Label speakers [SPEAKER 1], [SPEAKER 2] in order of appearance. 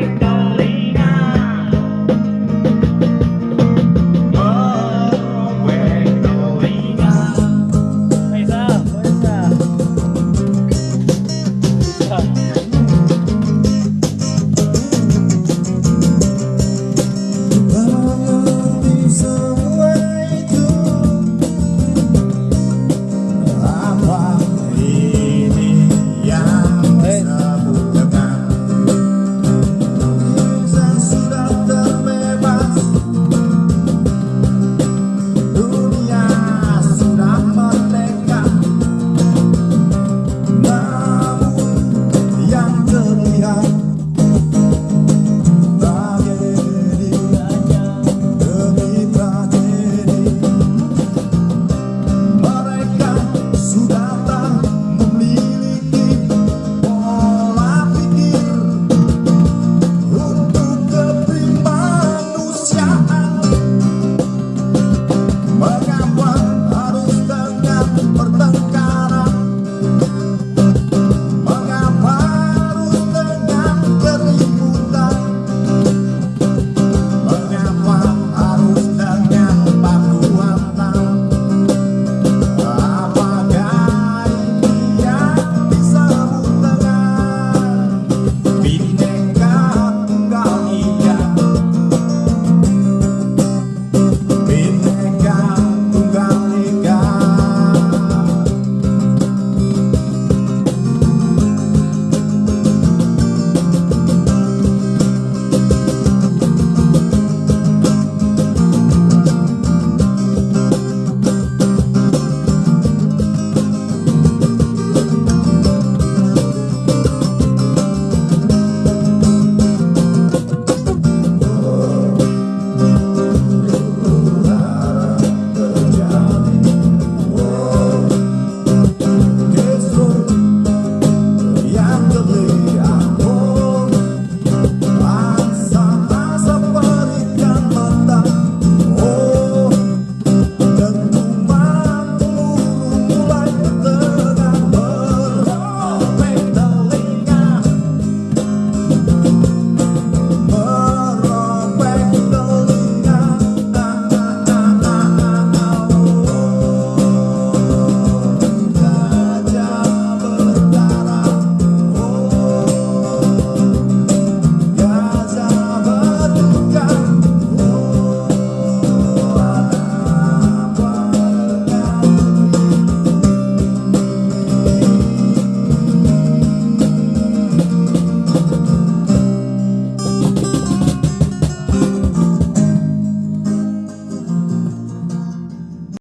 [SPEAKER 1] então